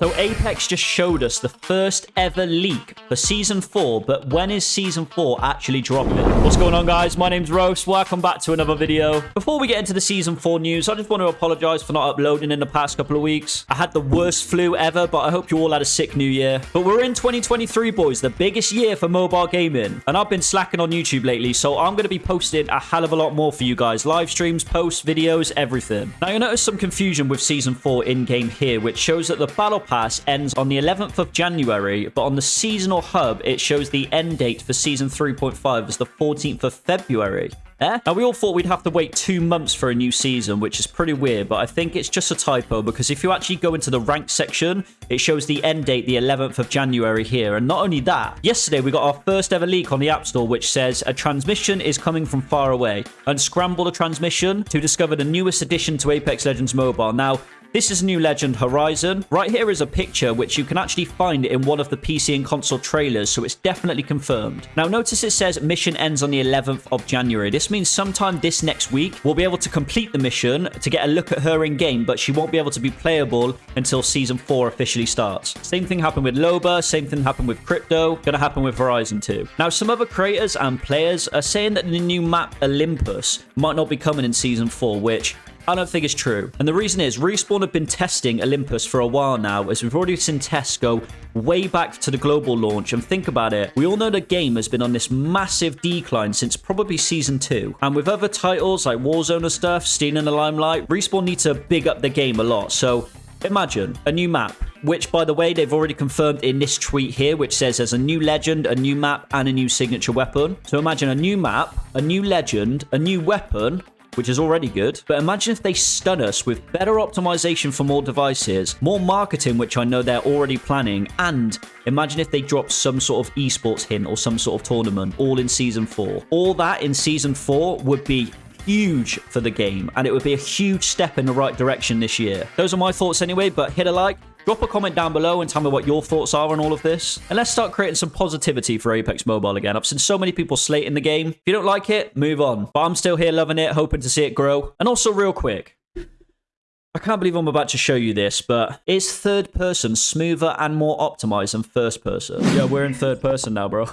So Apex just showed us the first ever leak for Season 4, but when is Season 4 actually dropping? What's going on, guys? My name's Roast. Welcome back to another video. Before we get into the Season 4 news, I just want to apologize for not uploading in the past couple of weeks. I had the worst flu ever, but I hope you all had a sick new year. But we're in 2023, boys, the biggest year for mobile gaming. And I've been slacking on YouTube lately, so I'm going to be posting a hell of a lot more for you guys. Live streams, posts, videos, everything. Now, you'll notice some confusion with Season 4 in-game here, which shows that the Battle Pass ends on the 11th of January, but on the seasonal hub, it shows the end date for Season 3.5 as the 14th of February. Eh? Now, we all thought we'd have to wait two months for a new season, which is pretty weird, but I think it's just a typo because if you actually go into the rank section, it shows the end date, the 11th of January here. And not only that, yesterday we got our first ever leak on the App Store, which says a transmission is coming from far away. Unscramble the transmission to discover the newest addition to Apex Legends Mobile. Now, this is New Legend Horizon. Right here is a picture which you can actually find in one of the PC and console trailers, so it's definitely confirmed. Now notice it says mission ends on the 11th of January. This means sometime this next week, we'll be able to complete the mission to get a look at her in game, but she won't be able to be playable until Season 4 officially starts. Same thing happened with Loba, same thing happened with Crypto, gonna happen with Horizon 2. Now some other creators and players are saying that the new map Olympus might not be coming in Season 4, which I don't think it's true. And the reason is, Respawn have been testing Olympus for a while now, as we've already seen tests go way back to the global launch. And think about it, we all know the game has been on this massive decline since probably Season 2. And with other titles like Warzone and stuff, stealing the limelight, Respawn need to big up the game a lot. So Imagine a new map, which, by the way, they've already confirmed in this tweet here, which says there's a new legend, a new map, and a new signature weapon. So imagine a new map, a new legend, a new weapon, which is already good. But imagine if they stun us with better optimization for more devices, more marketing, which I know they're already planning, and imagine if they drop some sort of esports hint or some sort of tournament all in Season 4. All that in Season 4 would be huge for the game and it would be a huge step in the right direction this year. Those are my thoughts anyway, but hit a like, Drop a comment down below and tell me what your thoughts are on all of this. And let's start creating some positivity for Apex Mobile again. I've seen so many people slating the game. If you don't like it, move on. But I'm still here loving it, hoping to see it grow. And also real quick, I can't believe I'm about to show you this, but is third person smoother and more optimized than first person? Yeah, we're in third person now, bro.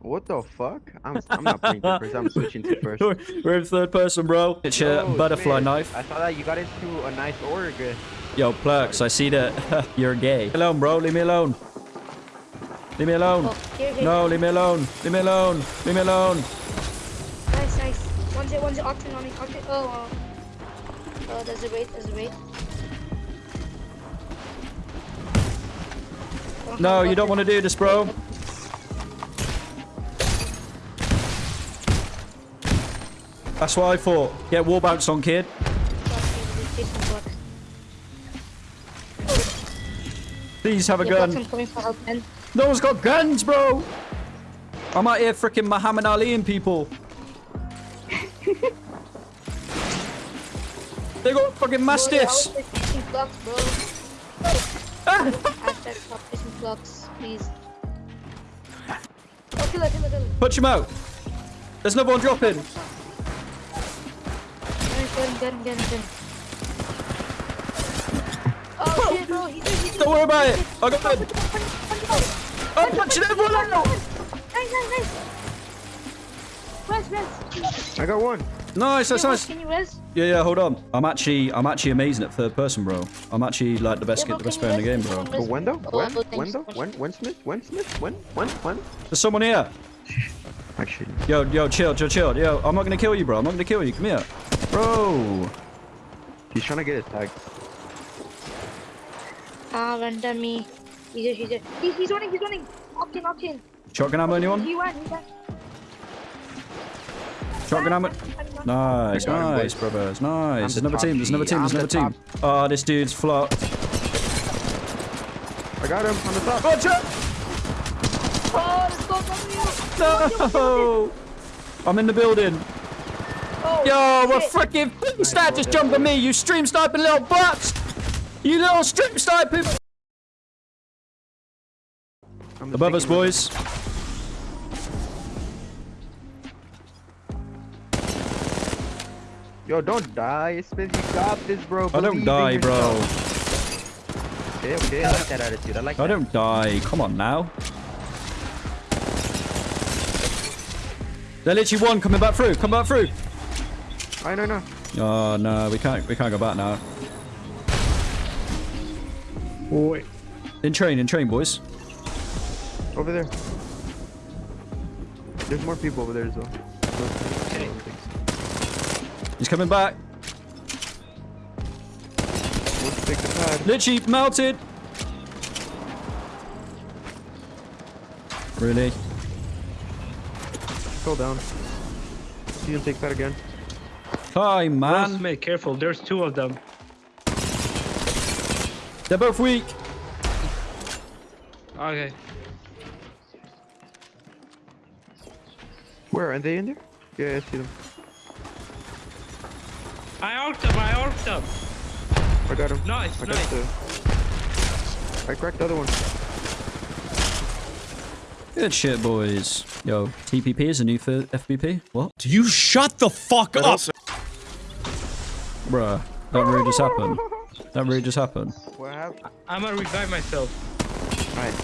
What the fuck? I'm, I'm not playing first. I'm switching to first. We're in third person, bro. It's a oh, butterfly man. knife. I thought that you got into a nice org. Yo, Plurks, I see that you're gay. Leave me alone, bro. Leave me alone. Leave me alone. Oh. No, leave me alone. Leave me alone. Leave me alone. Nice, nice. One's it, one's it. Octane on me. Octane. Oh, oh. Oh, there's a raid. There's a raid. No, you don't want to do this, bro. That's what I thought. Get wall bounce on, kid. Please have a gun. No one's got guns, bro. I'm out here freaking Muhammad Ali and people. they got fucking mastiffs. Punch him out. There's another one dropping. Get him, get him, get him, get him. Shit, bro. He's, he's, Don't worry about it. I got him. I'm punching everyone out. Nice, nice, nice. Res, res. I got one. Nice, that's nice. Can you res? Yeah, yeah, hold on. I'm actually, I'm actually amazing at third person, bro. I'm actually like the best, yeah, the best player in the game, bro. But when though? When? When though? When? When Smith? When Smith? When? When? When? There's someone here. Actually. Yo, yo, chill, chill, chill. Yo, I'm not gonna kill you, bro. I'm not gonna kill you. Come here. Bro. He's trying to get his tag. Ah, render me. He's here, he's here. He's, he's running, he's running. Octane, octane. Shotgun ammo, anyone? He went, he went. Shotgun ammo. Nice, nice, brothers. Nice. There's another team, there's another team, there's another team. Oh, this dude's flopped. I got him on the top. Watch out! Oh, no! I'm in the building. Oh, Yo, we're freaking stat just jumped on me, you stream sniping little butts! You little stream sniping! Above us, boys. Yo, don't die. Smith, you got this, bro. I don't die, bro. Okay, okay. I like that attitude. I like I that. don't die. Come on now. They're literally one coming back through. Come back through. I know, no. Oh no, we can't. We can't go back now. Wait. In train, in train, boys. Over there. There's more people over there as well. He's coming back. Let's take the pad. Literally melted. Really? Go down. You can take that again. Climb, One man. Smith, careful. There's two of them. They're both weak. Okay. Where are they in there? Yeah, I see them. I arced them. I arced them. I got him. Nice, I got nice. the. I cracked the other one. Good shit, boys. Yo, TPP is a new for FPP. What? Do you shut the fuck up? Bruh, that really just happened. That really just happened. What happened? I'm gonna revive myself. Alright.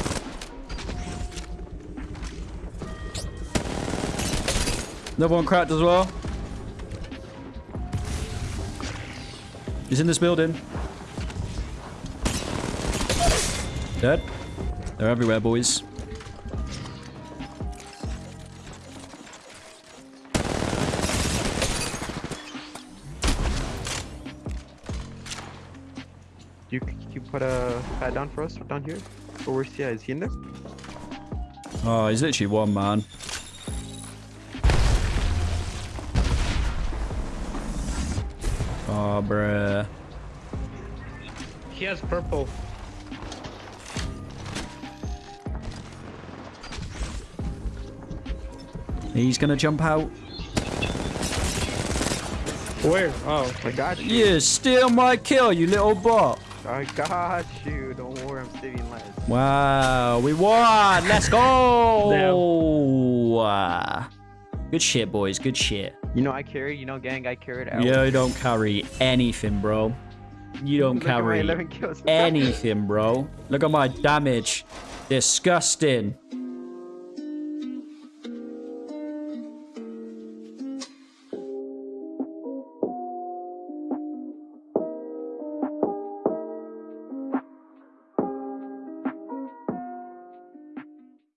Another one cracked as well. He's in this building. Dead. They're everywhere, boys. You you put a pad down for us down here? Or where's yeah, is he in there? Oh, he's literally one man. Oh, bruh. He has purple. He's gonna jump out. Where? Oh, I got you. You steal my kill, you little bot. I got you. Don't worry, I'm saving lives. Wow, we won. Let's go. Good shit, boys. Good shit. You know I carry. you know gang, I carried out. You don't carry anything, bro. You don't Look carry kills. anything, bro. Look at my damage. Disgusting.